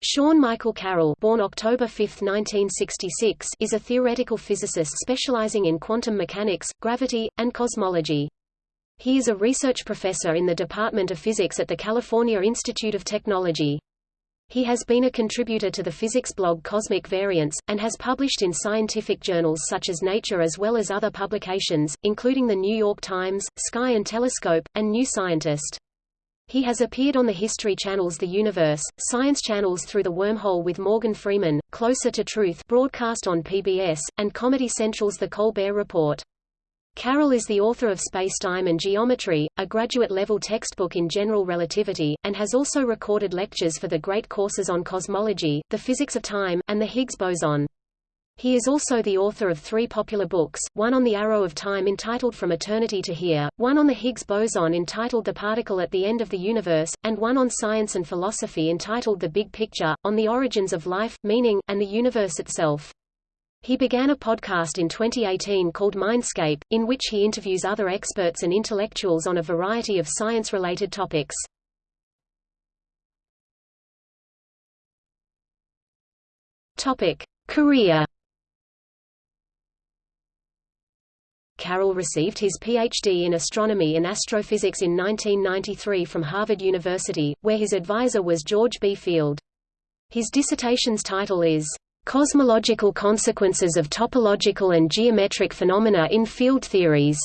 Sean Michael Carroll born October 5, 1966, is a theoretical physicist specializing in quantum mechanics, gravity, and cosmology. He is a research professor in the Department of Physics at the California Institute of Technology. He has been a contributor to the physics blog Cosmic Variance, and has published in scientific journals such as Nature as well as other publications, including The New York Times, Sky and Telescope, and New Scientist. He has appeared on the History Channel's The Universe, Science Channel's Through the Wormhole with Morgan Freeman, Closer to Truth broadcast on PBS, and Comedy Central's The Colbert Report. Carroll is the author of Space-Time and Geometry, a graduate-level textbook in general relativity, and has also recorded lectures for the great courses on cosmology, the physics of time, and the Higgs boson. He is also the author of three popular books, one on the arrow of time entitled From Eternity to Here, one on the Higgs boson entitled The Particle at the End of the Universe, and one on science and philosophy entitled The Big Picture, on the origins of life, meaning, and the universe itself. He began a podcast in 2018 called Mindscape, in which he interviews other experts and intellectuals on a variety of science-related topics. Topic. Career Carroll received his Ph.D. in astronomy and astrophysics in 1993 from Harvard University, where his advisor was George B. Field. His dissertation's title is, "...cosmological consequences of topological and geometric phenomena in field theories."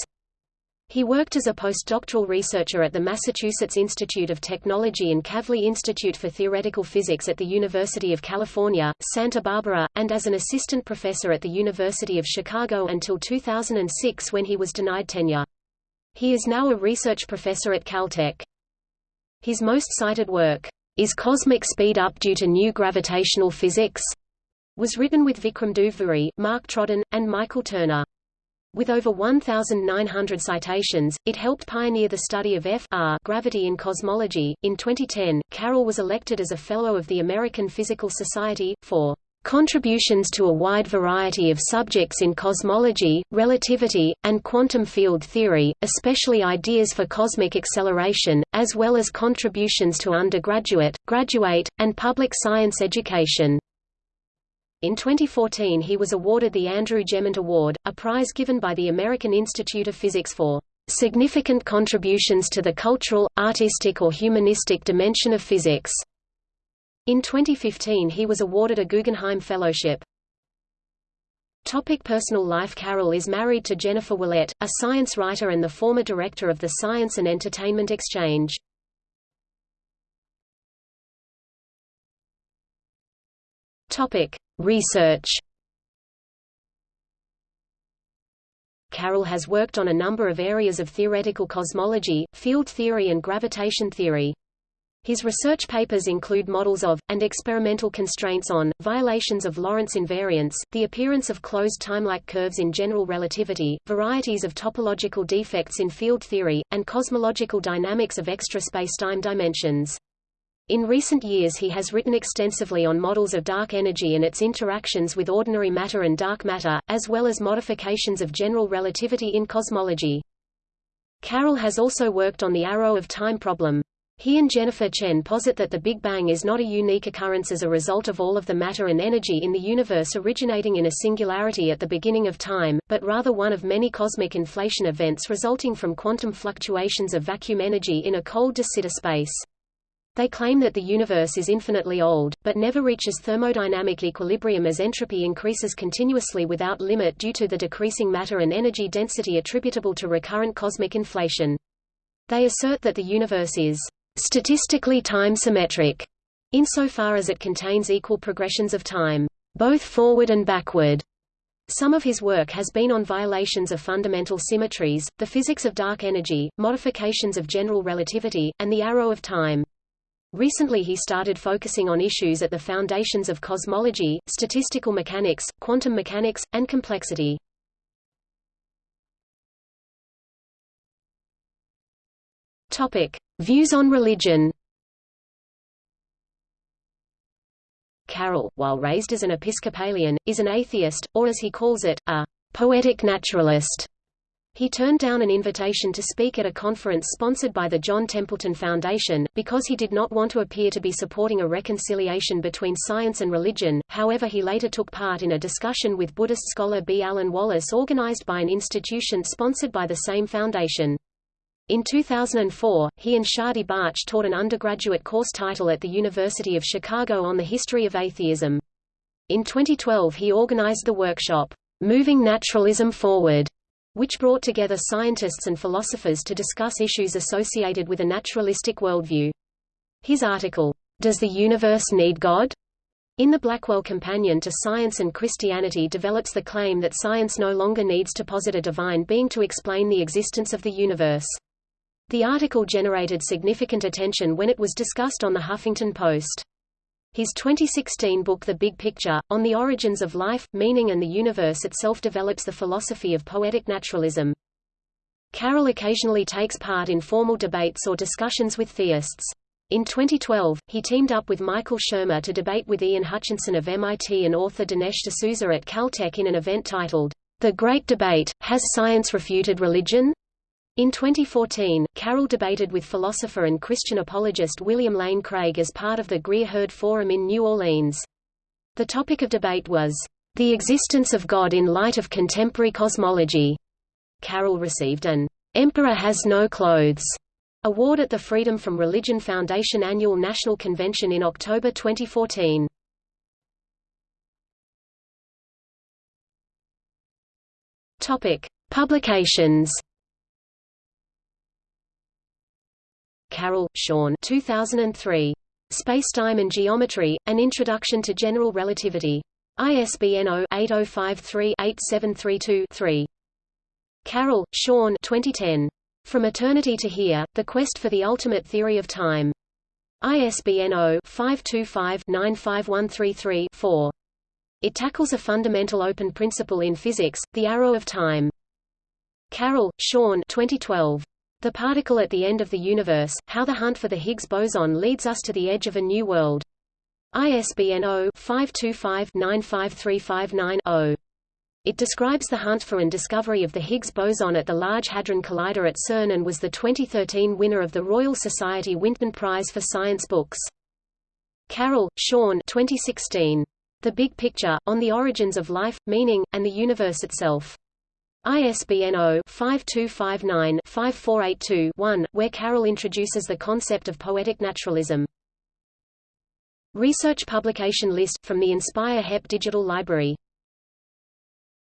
He worked as a postdoctoral researcher at the Massachusetts Institute of Technology and Kavli Institute for Theoretical Physics at the University of California, Santa Barbara, and as an assistant professor at the University of Chicago until 2006 when he was denied tenure. He is now a research professor at Caltech. His most cited work, Is Cosmic Speed Up Due to New Gravitational Physics? was written with Vikram Duvvuri, Mark Trodden, and Michael Turner. With over 1,900 citations, it helped pioneer the study of F R gravity in cosmology. In 2010, Carroll was elected as a Fellow of the American Physical Society, for contributions to a wide variety of subjects in cosmology, relativity, and quantum field theory, especially ideas for cosmic acceleration, as well as contributions to undergraduate, graduate, and public science education. In 2014 he was awarded the Andrew Gemant Award, a prize given by the American Institute of Physics for "...significant contributions to the cultural, artistic or humanistic dimension of physics." In 2015 he was awarded a Guggenheim Fellowship. Topic personal life Carroll is married to Jennifer Ouellette, a science writer and the former director of the Science and Entertainment Exchange. Topic: Research. Carroll has worked on a number of areas of theoretical cosmology, field theory and gravitation theory. His research papers include models of, and experimental constraints on, violations of Lorentz invariance, the appearance of closed timelike curves in general relativity, varieties of topological defects in field theory, and cosmological dynamics of extra spacetime dimensions. In recent years he has written extensively on models of dark energy and its interactions with ordinary matter and dark matter, as well as modifications of general relativity in cosmology. Carroll has also worked on the arrow of time problem. He and Jennifer Chen posit that the Big Bang is not a unique occurrence as a result of all of the matter and energy in the universe originating in a singularity at the beginning of time, but rather one of many cosmic inflation events resulting from quantum fluctuations of vacuum energy in a cold de Sitter space. They claim that the universe is infinitely old, but never reaches thermodynamic equilibrium as entropy increases continuously without limit due to the decreasing matter and energy density attributable to recurrent cosmic inflation. They assert that the universe is statistically time-symmetric, insofar as it contains equal progressions of time, both forward and backward. Some of his work has been on violations of fundamental symmetries, the physics of dark energy, modifications of general relativity, and the arrow of time. Recently he started focusing on issues at the foundations of cosmology, statistical mechanics, quantum mechanics, and complexity. Topic: Views on religion. Carroll, while raised as an Episcopalian, is an atheist, or as he calls it, a poetic naturalist. He turned down an invitation to speak at a conference sponsored by the John Templeton Foundation, because he did not want to appear to be supporting a reconciliation between science and religion. However, he later took part in a discussion with Buddhist scholar B. Alan Wallace organized by an institution sponsored by the same foundation. In 2004, he and Shadi Bartsch taught an undergraduate course title at the University of Chicago on the history of atheism. In 2012 he organized the workshop, Moving Naturalism Forward, which brought together scientists and philosophers to discuss issues associated with a naturalistic worldview. His article, Does the Universe Need God? in the Blackwell Companion to Science and Christianity develops the claim that science no longer needs to posit a divine being to explain the existence of the universe. The article generated significant attention when it was discussed on the Huffington Post. His 2016 book The Big Picture, On the Origins of Life, Meaning and the Universe itself develops the philosophy of poetic naturalism. Carroll occasionally takes part in formal debates or discussions with theists. In 2012, he teamed up with Michael Shermer to debate with Ian Hutchinson of MIT and author Dinesh D'Souza at Caltech in an event titled, The Great Debate, Has Science Refuted Religion? In 2014, Carroll debated with philosopher and Christian apologist William Lane Craig as part of the Greer-Heard Forum in New Orleans. The topic of debate was, "...the existence of God in light of contemporary cosmology." Carroll received an "...emperor has no clothes." award at the Freedom from Religion Foundation Annual National Convention in October 2014. Topic: Publications Carroll, Sean 2003. Spacetime and Geometry, An Introduction to General Relativity. ISBN 0-8053-8732-3. Carroll, Sean 2010. From Eternity to Here, The Quest for the Ultimate Theory of Time. ISBN 0-525-95133-4. It tackles a fundamental open principle in physics, the arrow of time. Carroll, Sean 2012. The particle at the end of the universe, how the hunt for the Higgs boson leads us to the edge of a new world. ISBN 0-525-95359-0. It describes the hunt for and discovery of the Higgs boson at the Large Hadron Collider at CERN and was the 2013 winner of the Royal Society Winton Prize for Science Books. Carroll, Sean 2016. The Big Picture, On the Origins of Life, Meaning, and the Universe Itself. ISBN 0-5259-5482-1, where Carroll introduces the concept of poetic naturalism. Research publication list, from the Inspire HEP Digital Library